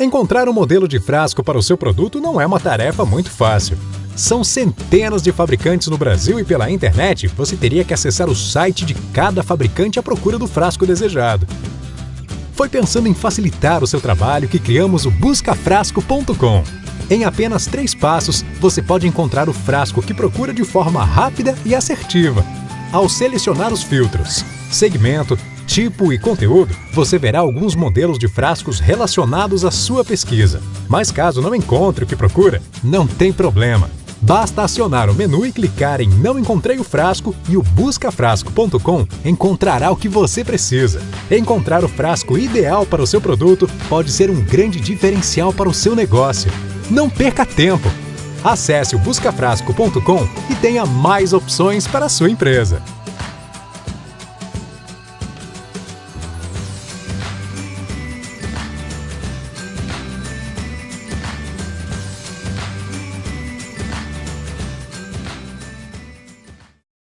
Encontrar um modelo de frasco para o seu produto não é uma tarefa muito fácil. São centenas de fabricantes no Brasil e pela internet você teria que acessar o site de cada fabricante à procura do frasco desejado. Foi pensando em facilitar o seu trabalho que criamos o buscafrasco.com. Em apenas três passos, você pode encontrar o frasco que procura de forma rápida e assertiva. Ao selecionar os filtros, segmento, tipo e conteúdo, você verá alguns modelos de frascos relacionados à sua pesquisa. Mas caso não encontre o que procura, não tem problema. Basta acionar o menu e clicar em Não encontrei o frasco e o buscafrasco.com encontrará o que você precisa. Encontrar o frasco ideal para o seu produto pode ser um grande diferencial para o seu negócio. Não perca tempo! Acesse o buscafrasco.com e tenha mais opções para a sua empresa.